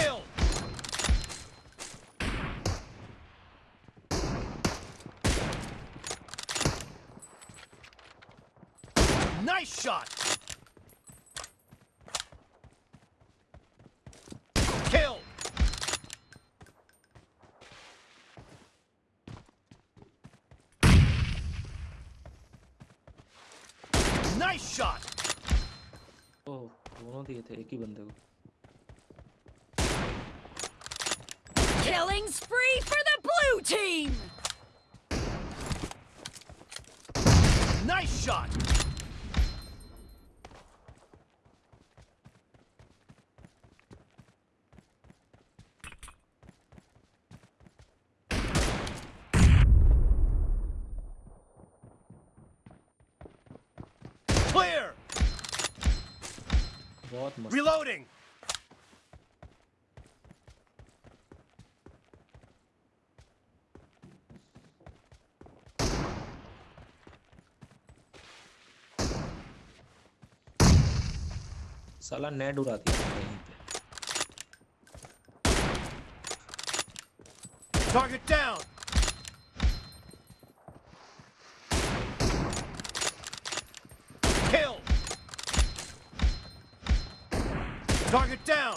Kill! Nice shot! Kill! Nice shot! ओह दोनों दिए थे एक ही बंदे को Killing spree for the blue team! Nice shot! Clear! Reloading! साला नेट उड़ा दिया कहीं पे Target down! Kill! Target down!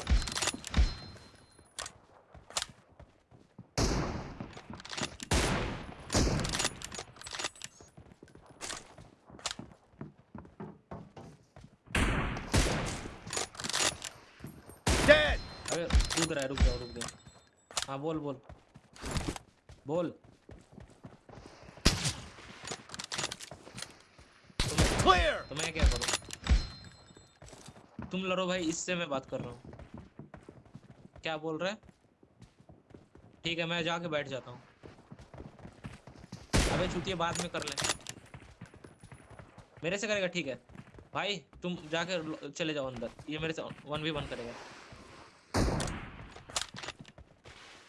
अबे कूद रहा है रुक जाओ रुक जाओ। हाँ बोल बोल। बोल। Clear! तो मैं क्या करूँ? तुम लड़ो भाई इससे मैं बात कर रहा हूँ। क्या बोल रहे ठीक है मैं जाके बैठ जाता हूँ। अबे छुट्टी बाद में कर ले। मेरे से करेगा ठीक है। भाई तुम जाके चले जाओ अंदर। ये मेरे से वन भी वन करेगा।